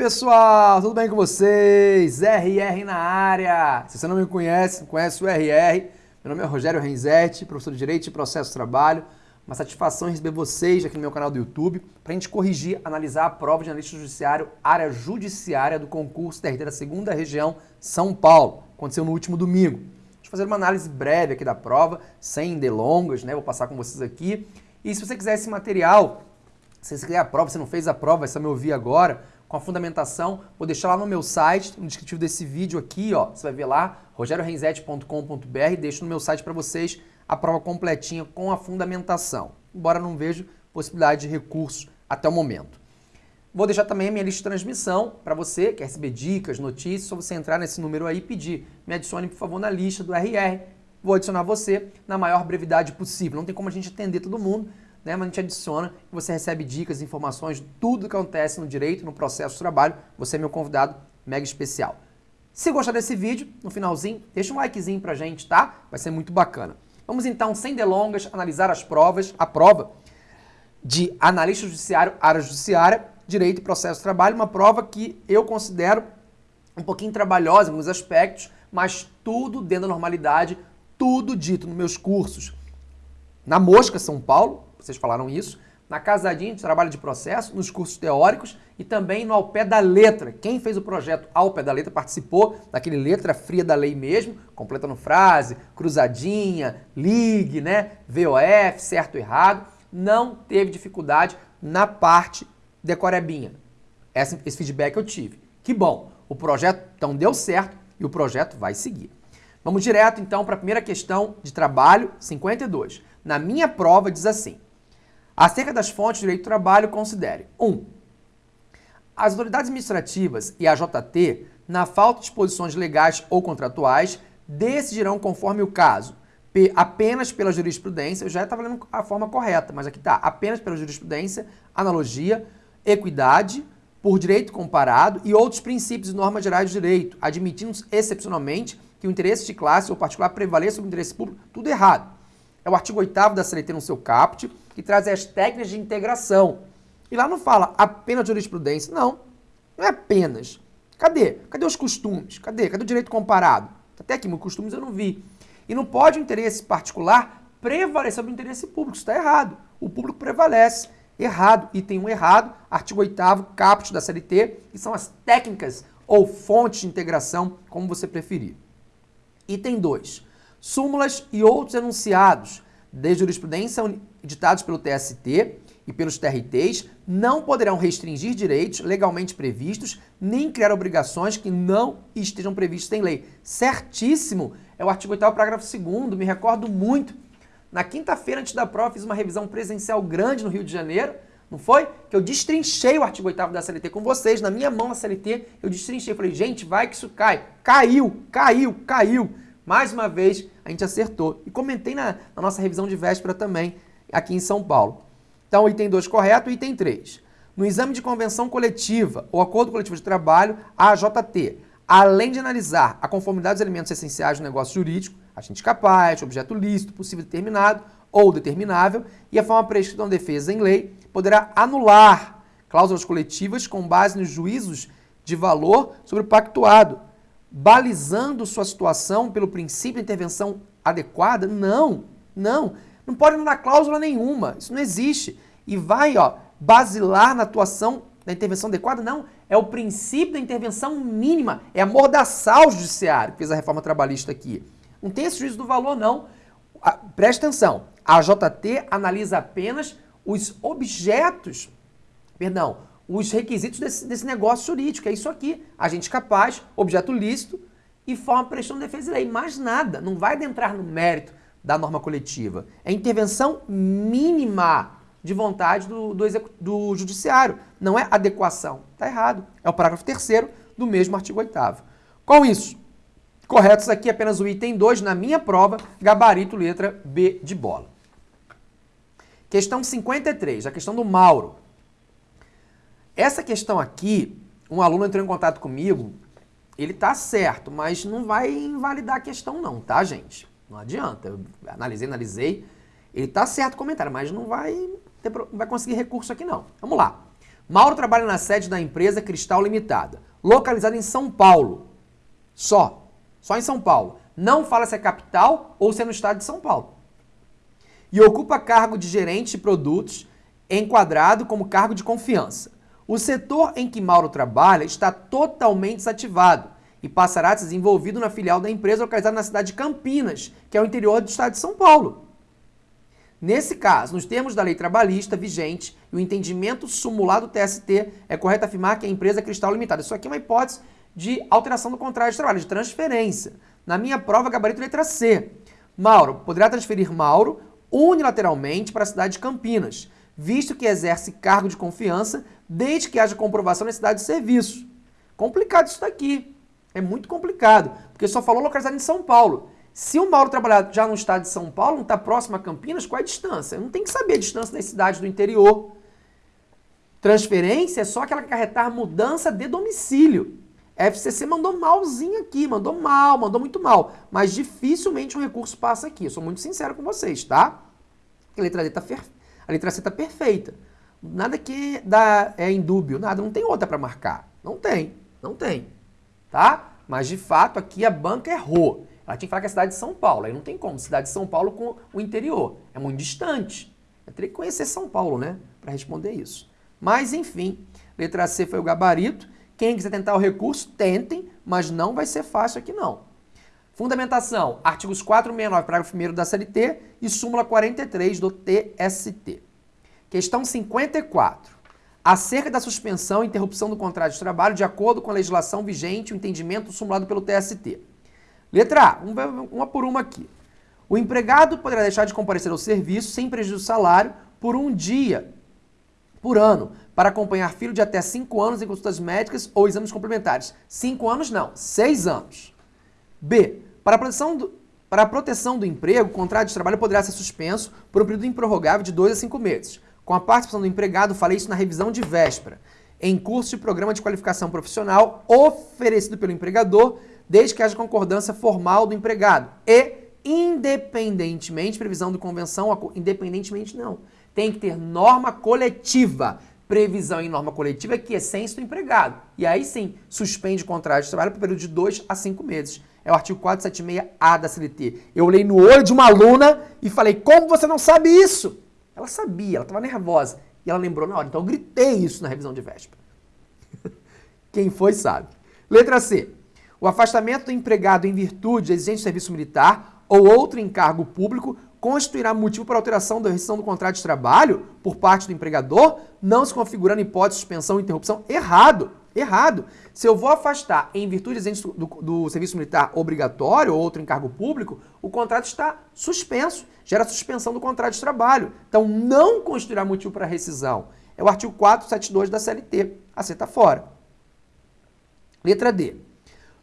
pessoal, tudo bem com vocês? RR na área. Se você não me conhece, conhece o RR. Meu nome é Rogério Renzetti, professor de Direito e Processo de Trabalho. Uma satisfação receber vocês aqui no meu canal do YouTube para a gente corrigir, analisar a prova de analista judiciário, área judiciária do concurso TRT da segunda região São Paulo. Aconteceu no último domingo. Deixa eu fazer uma análise breve aqui da prova, sem delongas, né? Vou passar com vocês aqui. E se você quiser esse material, se você quiser a prova, você não fez a prova, você vai me ouvir agora, com a fundamentação, vou deixar lá no meu site, no descritivo desse vídeo aqui, ó, você vai ver lá, rogeriorenzetti.com.br, deixo no meu site para vocês a prova completinha com a fundamentação. Embora não vejo possibilidade de recurso até o momento. Vou deixar também a minha lista de transmissão para você, quer receber dicas, notícias, só você entrar nesse número aí e pedir. Me adicione, por favor, na lista do RR. Vou adicionar você na maior brevidade possível. Não tem como a gente atender todo mundo, né? mas a gente adiciona você recebe dicas, informações, tudo que acontece no direito, no processo de trabalho. Você é meu convidado mega especial. Se gostar desse vídeo, no finalzinho, deixa um likezinho pra gente, tá? Vai ser muito bacana. Vamos então, sem delongas, analisar as provas, a prova de analista judiciário, área judiciária, direito e processo de trabalho, uma prova que eu considero um pouquinho trabalhosa em alguns aspectos, mas tudo dentro da normalidade, tudo dito nos meus cursos. Na Mosca, São Paulo, vocês falaram isso, na Casadinha de Trabalho de Processo, nos cursos teóricos e também no Ao Pé da Letra. Quem fez o projeto Ao Pé da Letra participou daquele letra fria da lei mesmo, completando frase, cruzadinha, ligue, né, VOF, certo ou errado. Não teve dificuldade na parte decorebinha. Esse, esse feedback eu tive. Que bom, o projeto então deu certo e o projeto vai seguir. Vamos direto então para a primeira questão de trabalho, 52. Na minha prova diz assim: Acerca das fontes de direito do trabalho, considere 1. Um, as autoridades administrativas e a JT, na falta de disposições legais ou contratuais, decidirão conforme o caso, apenas pela jurisprudência, eu já estava lendo a forma correta, mas aqui está, apenas pela jurisprudência, analogia, equidade, por direito comparado e outros princípios e normas gerais de direito, admitindo excepcionalmente que o interesse de classe ou particular prevaleça sobre o interesse público, tudo errado. É o artigo 8 da CLT no seu caput, que traz as técnicas de integração. E lá não fala apenas jurisprudência. Não, não é apenas. Cadê? Cadê os costumes? Cadê? Cadê o direito comparado? Até aqui, meus costumes eu não vi. E não pode o interesse particular prevalecer sobre o interesse público. Isso está errado. O público prevalece. Errado. E tem um errado, artigo 8 caput da CLT, que são as técnicas ou fontes de integração, como você preferir. Item 2 súmulas e outros enunciados de jurisprudência editados pelo TST e pelos TRTs não poderão restringir direitos legalmente previstos nem criar obrigações que não estejam previstas em lei. Certíssimo! É o artigo 8 parágrafo 2 me recordo muito. Na quinta-feira, antes da prova, fiz uma revisão presencial grande no Rio de Janeiro, não foi? Que eu destrinchei o artigo 8 da CLT com vocês, na minha mão na CLT, eu destrinchei. Falei, gente, vai que isso cai. Caiu, caiu, caiu. Mais uma vez, a gente acertou. E comentei na, na nossa revisão de véspera também, aqui em São Paulo. Então, item 2 correto, item 3. No exame de convenção coletiva ou acordo coletivo de trabalho, a AJT, além de analisar a conformidade dos elementos essenciais do negócio jurídico, agente capaz, objeto lícito, possível determinado ou determinável, e a forma prescrita na defesa em lei, poderá anular cláusulas coletivas com base nos juízos de valor sobre o pactuado, balizando sua situação pelo princípio de intervenção adequada? Não, não. Não pode não dar cláusula nenhuma. Isso não existe. E vai, ó, basilar na atuação da intervenção adequada? Não. É o princípio da intervenção mínima. É amordaçar judiciário que fez a reforma trabalhista aqui. Não tem esse juízo do valor, não. Preste atenção. A JT analisa apenas os objetos, perdão, os requisitos desse, desse negócio jurídico. É isso aqui. Agente capaz, objeto lícito e forma prestação de defesa de lei. Mais nada. Não vai adentrar no mérito da norma coletiva. É intervenção mínima de vontade do, do, do judiciário. Não é adequação. Está errado. É o parágrafo 3 do mesmo artigo 8 Com isso, corretos aqui apenas o item 2 na minha prova, gabarito letra B de bola. Questão 53, a questão do Mauro. Essa questão aqui, um aluno entrou em contato comigo, ele tá certo, mas não vai invalidar a questão não, tá, gente? Não adianta. Eu analisei, analisei. Ele tá certo o comentário, mas não vai, ter, não vai conseguir recurso aqui não. Vamos lá. Mauro trabalha na sede da empresa Cristal Limitada, localizada em São Paulo. Só. Só em São Paulo. Não fala se é capital ou se é no estado de São Paulo. E ocupa cargo de gerente de produtos, enquadrado como cargo de confiança. O setor em que Mauro trabalha está totalmente desativado e passará a ser desenvolvido na filial da empresa localizada na cidade de Campinas, que é o interior do estado de São Paulo. Nesse caso, nos termos da lei trabalhista vigente e o entendimento sumulado do TST, é correto afirmar que a empresa é Cristal Limitada. Isso aqui é uma hipótese de alteração do contrato de trabalho, de transferência. Na minha prova, gabarito letra C. Mauro poderá transferir Mauro unilateralmente para a cidade de Campinas, visto que exerce cargo de confiança desde que haja comprovação da necessidade de serviço. Complicado isso daqui. É muito complicado, porque só falou localizado em São Paulo. Se o Mauro trabalhar já no estado de São Paulo, não está próximo a Campinas, qual é a distância? Eu não tem que saber a distância das cidades do interior. Transferência é só aquela que acarretar mudança de domicílio. FCC mandou malzinho aqui, mandou mal, mandou muito mal. Mas dificilmente um recurso passa aqui. Eu sou muito sincero com vocês, tá? A letra, D tá a letra C está perfeita. Nada que dá, é indúbio, nada. Não tem outra para marcar. Não tem, não tem. Tá? Mas de fato aqui a banca errou. Ela tinha que falar que é a cidade de São Paulo. Aí não tem como. Cidade de São Paulo com o interior. É muito distante. Eu teria que conhecer São Paulo, né? Para responder isso. Mas, enfim, letra C foi o gabarito. Quem quiser tentar o recurso, tentem, mas não vai ser fácil aqui não. Fundamentação, artigos 469, parágrafo 1 da CLT e súmula 43 do TST. Questão 54. Acerca da suspensão e interrupção do contrato de trabalho de acordo com a legislação vigente o entendimento sumulado pelo TST. Letra A, uma por uma aqui. O empregado poderá deixar de comparecer ao serviço sem prejuízo do salário por um dia por ano para acompanhar filho de até 5 anos em consultas médicas ou exames complementares. 5 anos não, 6 anos. B. Para a, proteção do, para a proteção do emprego, o contrato de trabalho poderá ser suspenso por um período improrrogável de 2 a 5 meses. Com a participação do empregado, falei isso na revisão de véspera, em curso de programa de qualificação profissional oferecido pelo empregador desde que haja concordância formal do empregado e independentemente, previsão de convenção, independentemente não, tem que ter norma coletiva, previsão em norma coletiva que é essência do empregado. E aí sim, suspende o contrato de trabalho por período de 2 a 5 meses. É o artigo 476A da CLT. Eu olhei no olho de uma aluna e falei, como você não sabe isso? Ela sabia, ela estava nervosa. E ela lembrou na hora. Então eu gritei isso na revisão de véspera. Quem foi sabe. Letra C. O afastamento do empregado em virtude de exigência de serviço militar ou outro encargo público constituirá motivo para alteração da rescisão do contrato de trabalho por parte do empregador, não se configurando hipótese de suspensão ou interrupção. Errado. Errado. Se eu vou afastar em virtude do, do serviço militar obrigatório ou outro encargo público, o contrato está suspenso, gera suspensão do contrato de trabalho. Então, não constituirá motivo para rescisão. É o artigo 472 da CLT. Aceita fora. Letra D.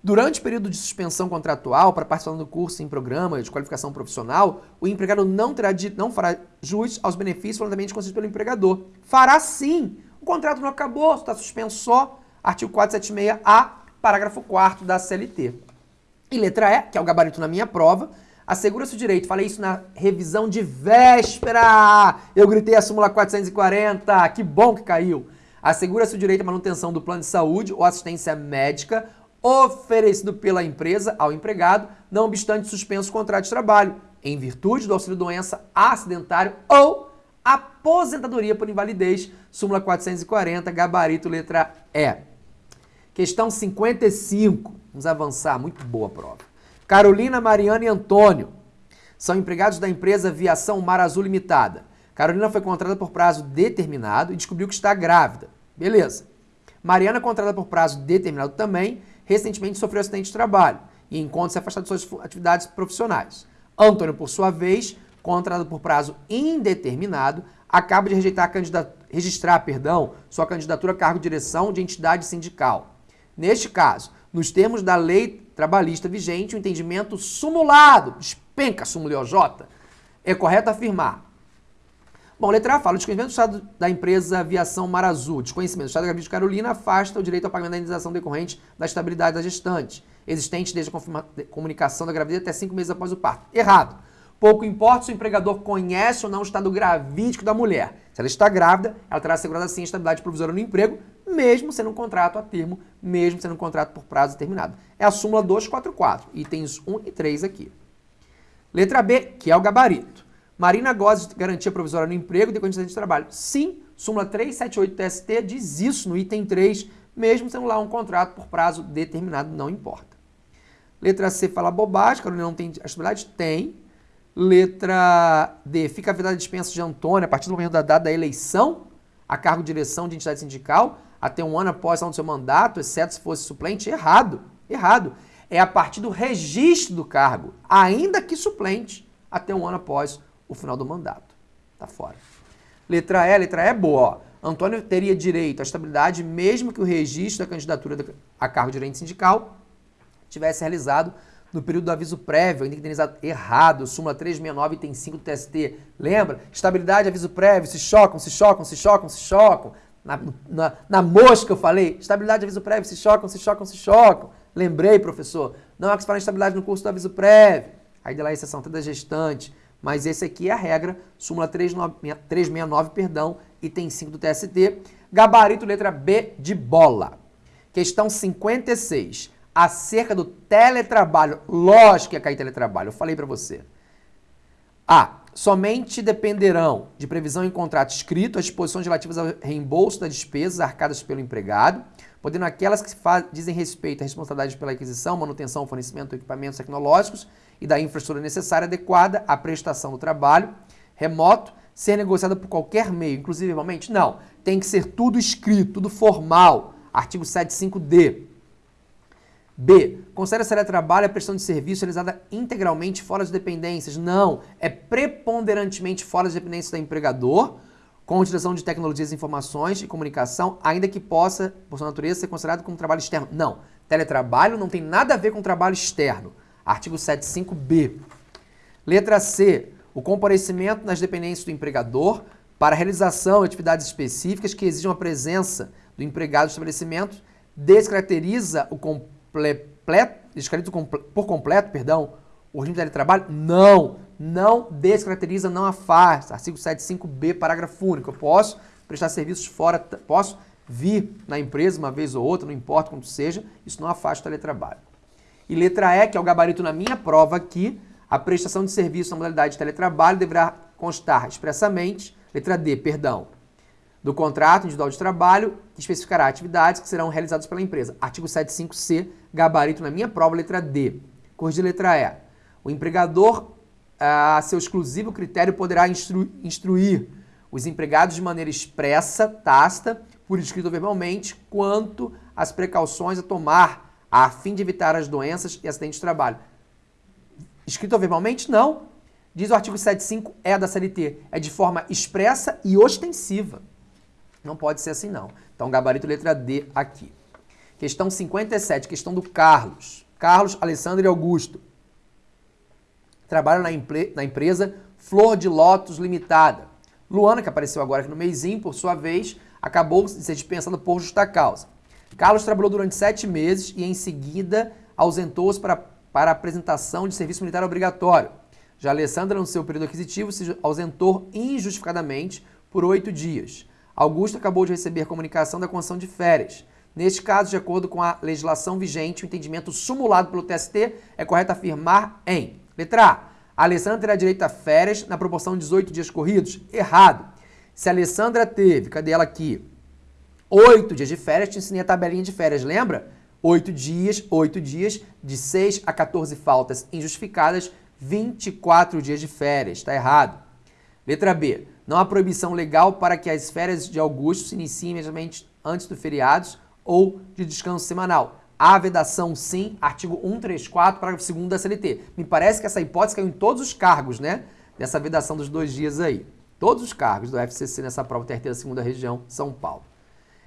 Durante o período de suspensão contratual para participar do curso em programa de qualificação profissional, o empregado não, terá de, não fará jus aos benefícios voluntariamente concedidos pelo empregador. Fará sim. O contrato não acabou, está suspenso só. Artigo 476A, parágrafo 4 da CLT. E letra E, que é o gabarito na minha prova, assegura-se o direito. Falei isso na revisão de véspera. Eu gritei a súmula 440. Que bom que caiu. Assegura-se o direito à manutenção do plano de saúde ou assistência médica oferecido pela empresa ao empregado, não obstante suspenso o contrato de trabalho, em virtude do auxílio-doença acidentário ou aposentadoria por invalidez, súmula 440, gabarito letra E. Questão 55, vamos avançar, muito boa prova. Carolina, Mariana e Antônio são empregados da empresa Viação Mar Azul Limitada. Carolina foi contratada por prazo determinado e descobriu que está grávida. Beleza. Mariana, contratada por prazo determinado também, recentemente sofreu acidente de trabalho e encontra-se afastado de suas atividades profissionais. Antônio, por sua vez, contratado por prazo indeterminado, acaba de rejeitar registrar perdão, sua candidatura a cargo de direção de entidade sindical. Neste caso, nos termos da lei trabalhista vigente, o entendimento sumulado, espenca sumuliojota, é correto afirmar Bom, letra A fala, o desconhecimento do Estado da empresa Aviação Mar Azul, desconhecimento do Estado da Gravidez de Carolina afasta o direito ao pagamento da indenização decorrente da estabilidade da gestante, existente desde a comunicação da gravidez até cinco meses após o parto. Errado. Pouco importa se o empregador conhece ou não o estado gravídico da mulher. Se ela está grávida, ela terá assegurada assim a estabilidade provisória no emprego, mesmo sendo um contrato a termo, mesmo sendo um contrato por prazo determinado. É a súmula 244, itens 1 e 3 aqui. Letra B, que é o gabarito. Marina goza de garantia provisória no emprego de condições de trabalho. Sim, súmula 378 TST diz isso no item 3, mesmo sendo lá um contrato por prazo determinado, não importa. Letra C fala bobagem, Carolina não tem estabilidade? Tem. Letra D, fica a vedada de dispensa de Antônio a partir do momento da data da eleição a cargo de direção de entidade sindical até um ano após o seu mandato, exceto se fosse suplente? Errado. Errado. É a partir do registro do cargo, ainda que suplente, até um ano após o final do mandato. Tá fora. Letra E, letra E é boa. Antônio teria direito à estabilidade mesmo que o registro da candidatura a cargo de gerente sindical tivesse realizado no período do aviso prévio, ainda indenizado errado, súmula 369, tem 5 do TST. Lembra? Estabilidade, aviso prévio, se chocam, se chocam, se chocam, se chocam. Na, na, na mosca eu falei, estabilidade, aviso prévio, se chocam, se chocam, se chocam. Lembrei, professor, não é que se fala em estabilidade no curso do aviso prévio. Aí de lá a exceção toda gestante. Mas esse aqui é a regra, súmula 369, perdão, item 5 do TST. Gabarito letra B de bola. Questão 56 acerca do teletrabalho. Lógico que ia cair teletrabalho, eu falei para você. A. Somente dependerão de previsão em contrato escrito as disposições relativas ao reembolso das despesas arcadas pelo empregado, podendo aquelas que dizem respeito à responsabilidade pela aquisição, manutenção, fornecimento de equipamentos tecnológicos e da infraestrutura necessária adequada à prestação do trabalho remoto ser negociada por qualquer meio, inclusive verbalmente? Não. Tem que ser tudo escrito, tudo formal. Artigo 75D. B. Considera se trabalho a prestação de serviço realizada integralmente fora das dependências. Não. É preponderantemente fora das dependências do empregador, com utilização de tecnologias de informações e comunicação, ainda que possa, por sua natureza, ser considerado como trabalho externo. Não. Teletrabalho não tem nada a ver com trabalho externo. Artigo 75B. Letra C. O comparecimento nas dependências do empregador para realização de atividades específicas que exijam a presença do empregado no estabelecimento descaracteriza o comparecimento completo, descaracteriza por completo, perdão, o regime de teletrabalho? Não, não descaracteriza, não afasta. Artigo 75B, parágrafo único. Eu posso prestar serviços fora, posso vir na empresa uma vez ou outra, não importa quanto seja, isso não afasta o teletrabalho. E letra E, que é o gabarito na minha prova aqui, a prestação de serviço na modalidade de teletrabalho deverá constar expressamente, letra D, perdão, do contrato individual de trabalho, que especificará atividades que serão realizadas pela empresa. Artigo 75C, gabarito na minha prova, letra D. Corrigir letra E. O empregador, a seu exclusivo critério, poderá instru instruir os empregados de maneira expressa, tácita, por escrito ou verbalmente, quanto às precauções a tomar a fim de evitar as doenças e acidentes de trabalho. Escrito ou verbalmente? Não. Diz o artigo 75E da CLT. É de forma expressa e ostensiva. Não pode ser assim, não. Então, gabarito letra D aqui. Questão 57, questão do Carlos. Carlos, Alessandro e Augusto. Trabalham na, na empresa Flor de Lótus Limitada. Luana, que apareceu agora aqui no meizinho, por sua vez, acabou de ser dispensada por justa causa. Carlos trabalhou durante sete meses e, em seguida, ausentou-se para, para apresentação de serviço militar obrigatório. Já Alessandra, no seu período aquisitivo, se ausentou injustificadamente por oito dias. Augusto acabou de receber comunicação da concessão de férias. Neste caso, de acordo com a legislação vigente, o entendimento sumulado pelo TST é correto afirmar em letra A. A Alessandra terá direito a férias na proporção de 18 dias corridos? Errado. Se a Alessandra teve, cadê ela aqui? 8 dias de férias, te ensinei a tabelinha de férias, lembra? 8 dias, 8 dias, de 6 a 14 faltas injustificadas, 24 dias de férias. Está errado. Letra B. Não há proibição legal para que as férias de Augusto se iniciem imediatamente antes dos feriados ou de descanso semanal. Há vedação sim, artigo 134, parágrafo 2 da CLT. Me parece que essa hipótese caiu em todos os cargos, né? Dessa vedação dos dois dias aí. Todos os cargos do FCC nessa prova da segunda região, São Paulo.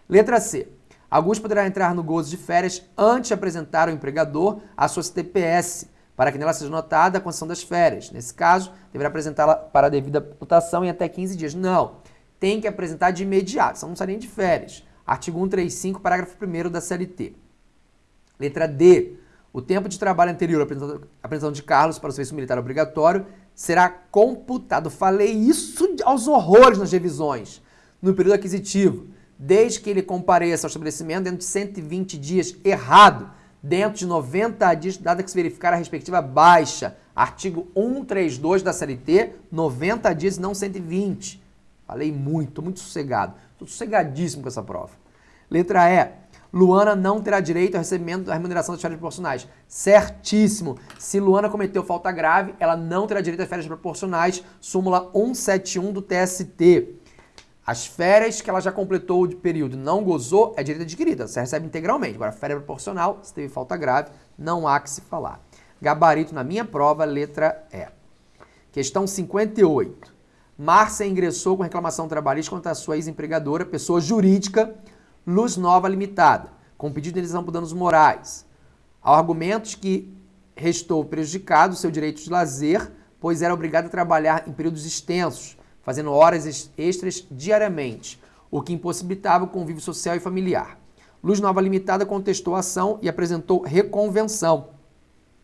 Letra C. Augusto poderá entrar no gozo de férias antes de apresentar ao empregador a sua CTPS, para que nela seja notada a concessão das férias. Nesse caso, deverá apresentá-la para a devida votação em até 15 dias. Não, tem que apresentar de imediato, senão não sai nem de férias. Artigo 135, parágrafo 1 da CLT. Letra D. O tempo de trabalho anterior à apresentação de Carlos para o serviço militar obrigatório será computado. Falei isso aos horrores nas revisões. No período aquisitivo, desde que ele compareça ao estabelecimento dentro de 120 dias, errado, dentro de 90 dias, dada que se verificar a respectiva baixa. Artigo 132 da CLT, 90 dias e não 120. Falei muito, muito sossegado. Estou sossegadíssimo com essa prova. Letra E. Luana não terá direito ao recebimento da remuneração das férias proporcionais. Certíssimo. Se Luana cometeu falta grave, ela não terá direito às férias proporcionais. Súmula 171 do TST. As férias que ela já completou de período não gozou, é direito adquirida, você recebe integralmente. Agora, férias proporcional, se teve falta grave, não há que se falar. Gabarito na minha prova, letra E. Questão 58. Márcia ingressou com reclamação trabalhista contra a sua ex-empregadora, pessoa jurídica, Luz Nova Limitada, com pedido de indenização por danos morais. Há argumentos que restou prejudicado seu direito de lazer, pois era obrigado a trabalhar em períodos extensos, fazendo horas extras diariamente, o que impossibilitava o convívio social e familiar. Luz Nova Limitada contestou a ação e apresentou reconvenção,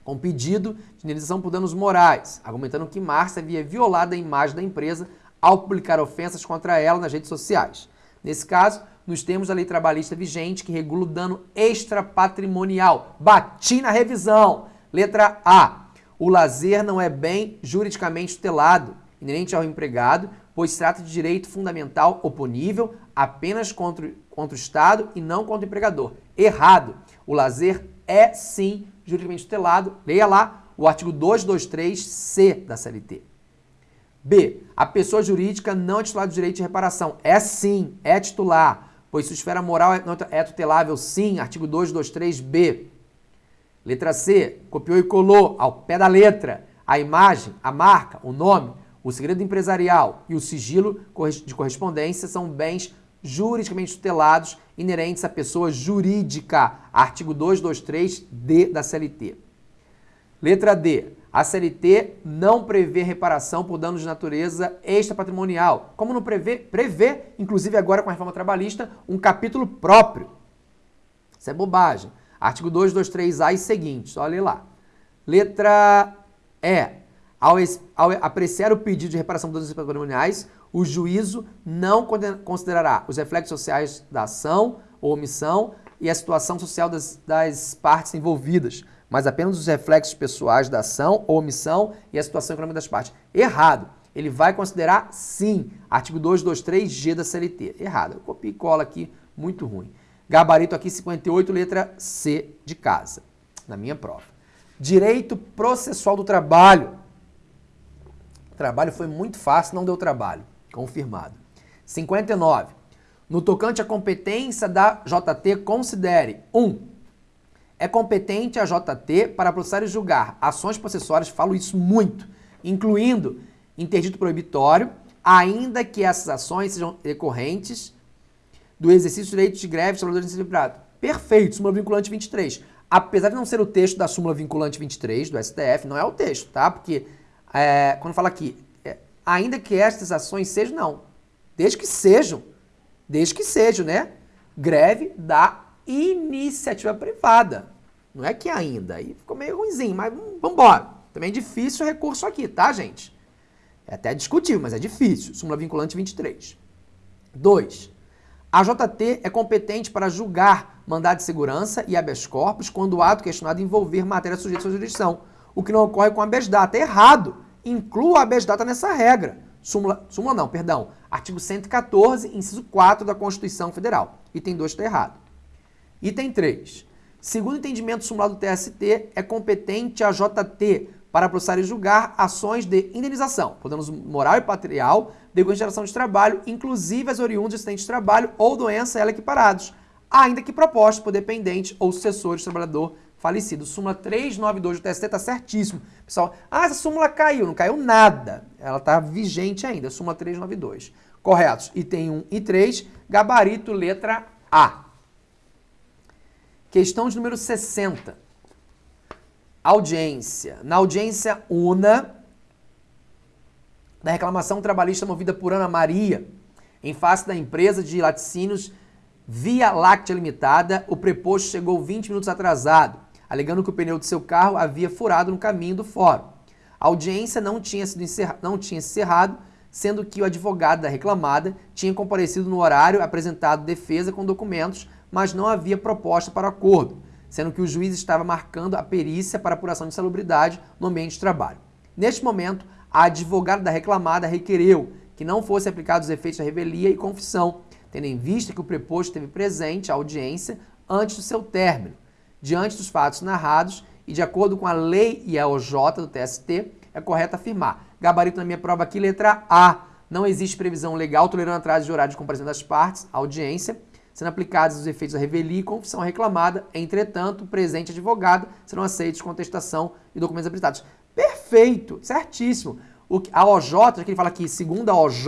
com pedido de indenização por danos morais, argumentando que Márcia havia violado a imagem da empresa ao publicar ofensas contra ela nas redes sociais. Nesse caso, nos termos da lei trabalhista vigente que regula o dano extrapatrimonial. Bati na revisão. Letra A. O lazer não é bem juridicamente tutelado, inerente ao empregado, pois trata de direito fundamental oponível apenas contra, contra o Estado e não contra o empregador. Errado. O lazer é sim juridicamente tutelado. Leia lá o artigo 223C da CLT. B. A pessoa jurídica não é titular do direito de reparação. É sim, é titular pois sua esfera moral é, é tutelável sim, artigo 223b. Letra C, copiou e colou ao pé da letra a imagem, a marca, o nome, o segredo empresarial e o sigilo de correspondência são bens juridicamente tutelados inerentes à pessoa jurídica, artigo 223d da CLT. Letra D. A CLT não prevê reparação por danos de natureza extrapatrimonial, como não prevê, prevê, inclusive agora com a reforma trabalhista, um capítulo próprio. Isso é bobagem. Artigo 223A e seguintes, olha lá. Letra E. Ao, ao apreciar o pedido de reparação por danos patrimoniais, o juízo não considerará os reflexos sociais da ação ou omissão e a situação social das, das partes envolvidas, mas apenas os reflexos pessoais da ação ou omissão e a situação econômica das partes. Errado. Ele vai considerar sim. Artigo 223G da CLT. Errado. Copia e cola aqui, muito ruim. Gabarito aqui 58, letra C de casa, na minha prova. Direito processual do trabalho. Trabalho foi muito fácil, não deu trabalho. Confirmado. 59. No tocante à competência da JT, considere 1. Um, é competente a JT para processar e julgar ações processuárias, falo isso muito, incluindo interdito proibitório, ainda que essas ações sejam decorrentes do exercício do direito de greve dos trabalhadores equilibrado. Perfeito, súmula vinculante 23. Apesar de não ser o texto da súmula vinculante 23 do STF, não é o texto, tá? Porque é, quando fala aqui, é, ainda que estas ações sejam, não. Desde que sejam, desde que sejam, né? Greve da iniciativa privada. Não é que ainda. Aí ficou meio ruimzinho, mas vamos embora. Também é difícil o recurso aqui, tá, gente? É até discutível, mas é difícil. Súmula vinculante 23. 2. A JT é competente para julgar mandado de segurança e habeas corpus quando o ato questionado envolver matéria sujeita à sua jurisdição, o que não ocorre com habeas data. É errado. Inclua a habeas data nessa regra. Súmula, súmula não, perdão. Artigo 114, inciso 4 da Constituição Federal. Item 2 está errado. Item 3. Segundo o entendimento sumulado do TST, é competente a JT para processar e julgar ações de indenização, por danos moral e patrimonial, de geração de trabalho, inclusive as oriundas de acidente de trabalho ou doença ela equiparados, ainda que propostos por dependente ou sucessores do trabalhador falecido. Súmula 392 do TST está certíssimo. Pessoal, ah, essa súmula caiu. Não caiu nada. Ela está vigente ainda. Súmula 392. Corretos. Item 1 e 3. Gabarito, letra A. Questão de número 60. Audiência. Na audiência una da reclamação trabalhista movida por Ana Maria, em face da empresa de laticínios Via Láctea Limitada, o preposto chegou 20 minutos atrasado, alegando que o pneu de seu carro havia furado no caminho do fórum. A audiência não tinha sido encerra... não tinha encerrado, sendo que o advogado da reclamada tinha comparecido no horário apresentado defesa com documentos, mas não havia proposta para acordo, sendo que o juiz estava marcando a perícia para apuração de salubridade no ambiente de trabalho. Neste momento, a advogada da reclamada requereu que não fossem aplicados os efeitos da revelia e confissão, tendo em vista que o preposto esteve presente à audiência antes do seu término. Diante dos fatos narrados e de acordo com a lei e a OJ do TST, é correto afirmar. Gabarito na minha prova aqui, letra A. Não existe previsão legal tolerando atraso de horário de comparação das partes, audiência, sendo aplicados os efeitos da revelia e confissão reclamada. Entretanto, presente advogado serão aceitos contestação e documentos habilitados. Perfeito, certíssimo. O, a OJ, que ele fala aqui, segundo a OJ,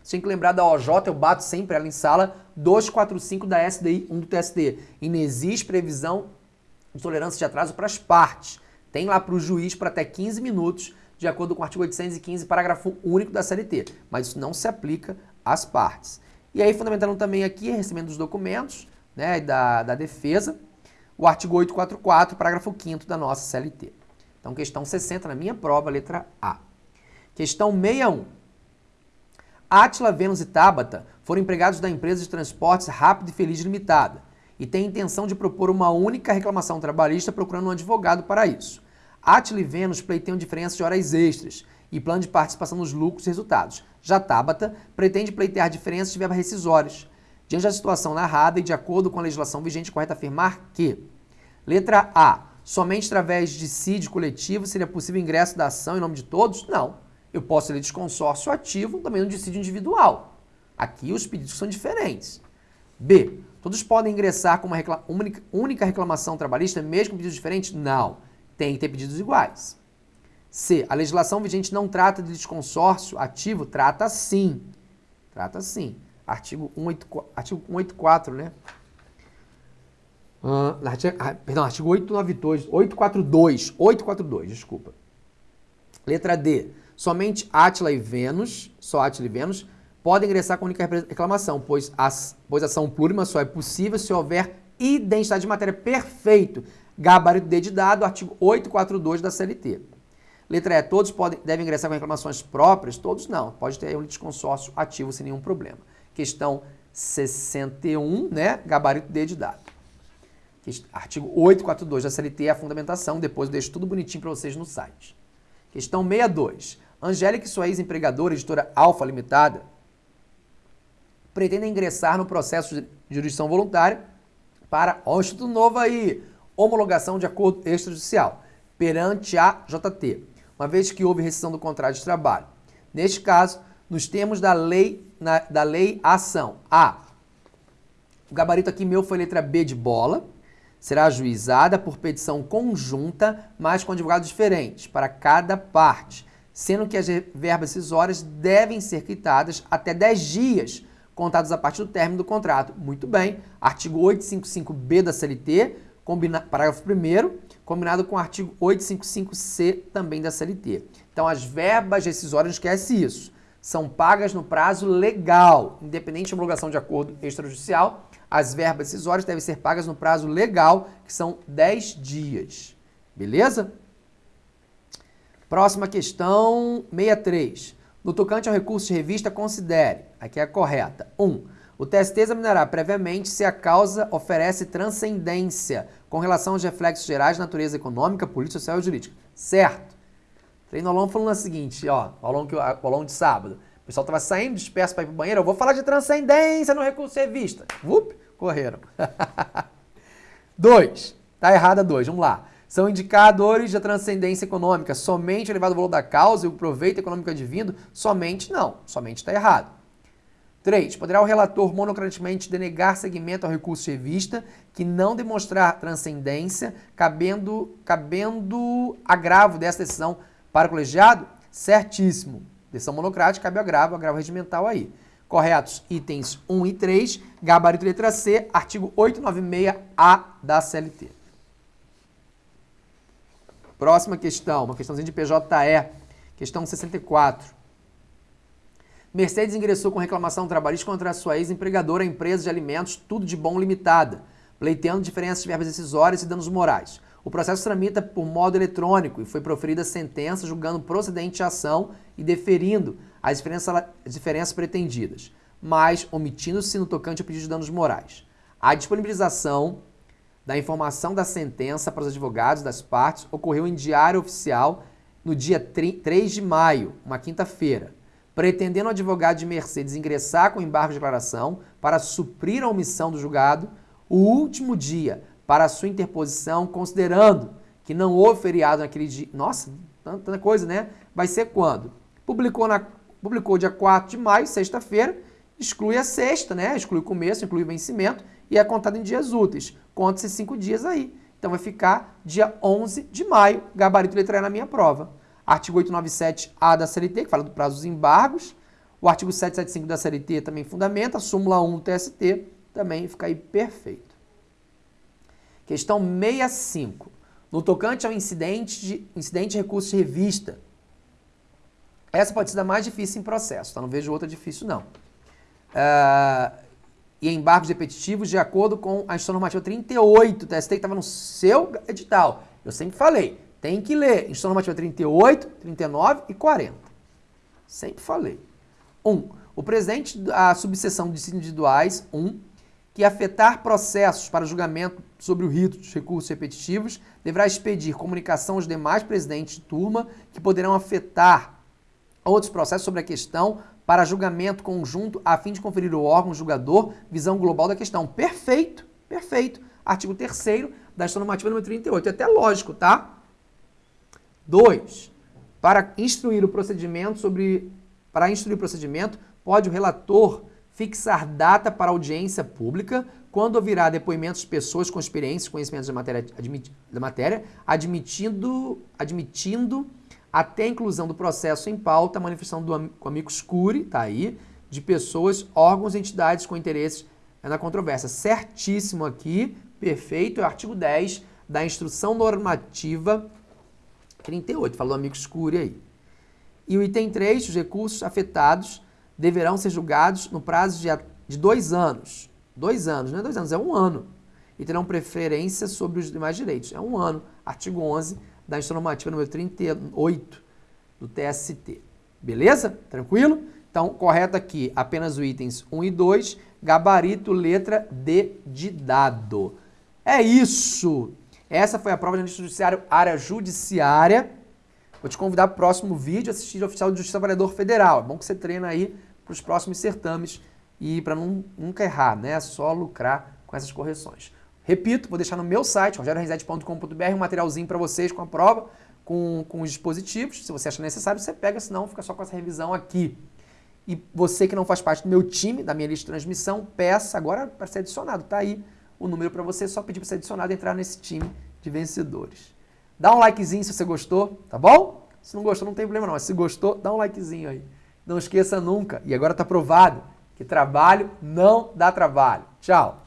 você tem que lembrar da OJ, eu bato sempre ela em sala 245 da SDI 1 do TSD. E não existe previsão de tolerância de atraso para as partes. Tem lá para o juiz para até 15 minutos, de acordo com o artigo 815, parágrafo único da CLT. Mas isso não se aplica às partes. E aí, fundamentando também aqui, recebimento dos documentos né, da, da defesa, o artigo 844, parágrafo 5 da nossa CLT. Então, questão 60 na minha prova, letra A. Questão 61. Átila, Vênus e Tabata foram empregados da empresa de transportes Rápido e Feliz Limitada e têm intenção de propor uma única reclamação trabalhista procurando um advogado para isso. Átila e Vênus pleiteiam diferença de horas extras e plano de participação nos lucros e resultados. Já Tabata pretende pleitear diferenças de verbas rescisórias. Diante da situação narrada e de acordo com a legislação vigente, correto afirmar que letra A, somente através de CID coletivo seria possível ingresso da ação em nome de todos? Não. Eu posso ler desconsórcio ativo também no dissídio individual. Aqui os pedidos são diferentes. B. Todos podem ingressar com uma recla única, reclamação trabalhista, mesmo com pedidos diferentes? Não. Tem que ter pedidos iguais. C. A legislação vigente não trata de desconsórcio ativo? Trata sim. Trata sim. Artigo 184, artigo 184 né? Uh, artigo, ah, perdão, artigo 892, 842, 842, desculpa. Letra D. Somente Átila e Vênus, só Átila e Vênus, podem ingressar com única reclamação, pois, as, pois ação plurima só é possível se houver identidade de matéria perfeito. Gabarito D de dado, artigo 842 da CLT. Letra E, todos podem, devem ingressar com reclamações próprias? Todos não. Pode ter um litisconsórcio ativo sem nenhum problema. Questão 61, né? Gabarito D de dado. Artigo 842 da CLT é a fundamentação. Depois eu deixo tudo bonitinho para vocês no site. Questão 62. Angélica e sua ex-empregadora, editora Alfa Limitada, pretendem ingressar no processo de jurisdição voluntária para, ó, Instituto Novo aí, homologação de acordo extrajudicial perante a JT, uma vez que houve rescisão do contrato de trabalho. Neste caso, nos termos da lei, na, da lei ação, A. O gabarito aqui meu foi letra B de bola, será ajuizada por petição conjunta, mas com advogados diferentes para cada parte sendo que as verbas rescisórias devem ser quitadas até 10 dias contados a partir do término do contrato. Muito bem, artigo 855B da CLT, combina, parágrafo 1 combinado com o artigo 855C também da CLT. Então, as verbas rescisórias, esquece isso, são pagas no prazo legal, independente de homologação de acordo extrajudicial, as verbas rescisórias devem ser pagas no prazo legal, que são 10 dias. Beleza? Próxima questão, 63. No tocante ao recurso de revista, considere, aqui é a correta, 1. Um, o TST examinará previamente se a causa oferece transcendência com relação aos reflexos gerais de natureza econômica, política, social e jurídica. Certo. Treino ao longo falando o seguinte, ó, ao longo, ao longo de sábado. O pessoal estava saindo disperso para ir para o banheiro, eu vou falar de transcendência no recurso de revista. Up, correram. 2. Tá errada 2, vamos lá. São indicadores da transcendência econômica. Somente elevado valor da causa e o proveito econômico advindo? Somente não. Somente está errado. 3. Poderá o relator monocraticamente denegar seguimento ao recurso de revista que não demonstrar transcendência, cabendo, cabendo agravo dessa decisão para o colegiado? Certíssimo. Decisão monocrática, cabe agravo, agravo regimental aí. Corretos itens 1 e 3, gabarito letra C, artigo 896A da CLT. Próxima questão, uma questãozinha de PJE, questão 64. Mercedes ingressou com reclamação trabalhista contra a sua ex-empregadora, empresa de alimentos Tudo de Bom Limitada, pleiteando diferenças de verbas decisórias e danos morais. O processo tramita por modo eletrônico e foi proferida sentença julgando procedente a ação e deferindo as diferenças, as diferenças pretendidas, mas omitindo-se no tocante ao pedido de danos morais. A disponibilização da informação da sentença para os advogados das partes ocorreu em diário oficial no dia 3 de maio, uma quinta-feira, pretendendo o advogado de Mercedes ingressar com embargo de declaração para suprir a omissão do julgado, o último dia para a sua interposição, considerando que não houve feriado naquele dia. Nossa, tanta coisa, né? Vai ser quando? Publicou, na, publicou dia 4 de maio, sexta-feira, exclui a sexta, né? Exclui o começo, inclui o vencimento e é contado em dias úteis. Conta esses cinco dias aí. Então vai ficar dia 11 de maio, gabarito letra E na minha prova. Artigo 897A da CLT, que fala do prazo dos embargos. O artigo 775 da CLT também fundamenta. A súmula 1 do TST também fica aí perfeito. Questão 65. No tocante ao incidente de, incidente de recurso de revista. Essa pode ser a mais difícil em processo, tá? Não vejo outra difícil, não. Uh, e embargos repetitivos de acordo com a Instrução Normativa 38, TST, que estava no seu edital. Eu sempre falei, tem que ler Instrução Normativa 38, 39 e 40. Sempre falei. 1. Um, o presente da subseção de individuais, 1, um, que afetar processos para julgamento sobre o rito dos recursos repetitivos, deverá expedir comunicação aos demais presidentes de turma que poderão afetar outros processos sobre a questão para julgamento conjunto a fim de conferir ao órgão julgador visão global da questão. Perfeito, perfeito. Artigo 3 da Normativa número 38. É até lógico, tá? 2. Para instruir o procedimento sobre para instruir o procedimento, pode o relator fixar data para audiência pública quando ouvirá depoimentos de pessoas com experiência e conhecimentos da matéria, admit, da matéria admitindo, admitindo até a inclusão do processo em pauta a manifestação do amigo escure, tá aí, de pessoas, órgãos e entidades com interesses na controvérsia. Certíssimo aqui, perfeito, é o artigo 10 da Instrução Normativa 38, falou amigo escure aí. E o item 3, os recursos afetados deverão ser julgados no prazo de, de dois anos. Dois anos, não é dois anos, é um ano. E terão preferência sobre os demais direitos. É um ano. Artigo 11 da Instrução Normativa número 38 do TST. Beleza? Tranquilo? Então, correto aqui apenas os itens 1 e 2, gabarito, letra D de dado. É isso! Essa foi a prova de analista judiciário, área judiciária. Vou te convidar para o próximo vídeo, assistir o oficial de Justiça Avaliador Federal. É bom que você treina aí para os próximos certames e para nunca errar, né? Só lucrar com essas correções. Repito, vou deixar no meu site, rogeriorenzetti.com.br, um materialzinho para vocês com a prova, com, com os dispositivos. Se você acha necessário, você pega, senão fica só com essa revisão aqui. E você que não faz parte do meu time, da minha lista de transmissão, peça agora para ser adicionado. Tá aí o número para você, só pedir para ser adicionado e entrar nesse time de vencedores. Dá um likezinho se você gostou, tá bom? Se não gostou, não tem problema não. Mas se gostou, dá um likezinho aí. Não esqueça nunca, e agora está provado, que trabalho não dá trabalho. Tchau!